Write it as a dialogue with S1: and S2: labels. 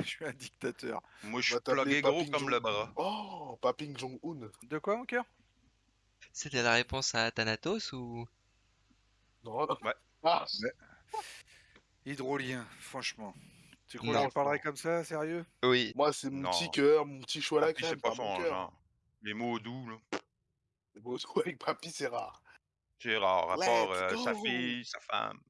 S1: Je suis un dictateur.
S2: Moi, je suis
S3: t'appeler
S2: plugué gros comme
S3: Jong-
S2: le bras.
S3: Oh, Paping Jong-un.
S1: De quoi, mon cœur?
S4: C'était la réponse à Thanatos ou?
S3: Non. Ah, ouais.
S1: Hydrolien, franchement. Tu crois
S4: Non.
S1: que j'en parlerai comme ça, sérieux?
S4: Oui.
S3: moi, c'est mon petit cœur, mon petit choix là. la
S2: c'est pas
S3: mon
S2: hein, Les mots doux, là.
S3: Les mots avec papy, c'est rare.
S2: C'est rare, à euh, sa fille, sa femme.